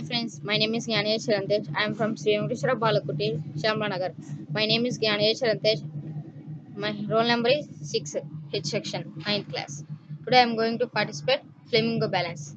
Hi friends, my name is Gnaniya Chirantesh. I am from Sri Venkateshwara Balakuti, Shamlanagar. My name is Gnaniya Chirantesh. My roll number is 6, H section, 9th class. Today I am going to participate Flamingo Balance.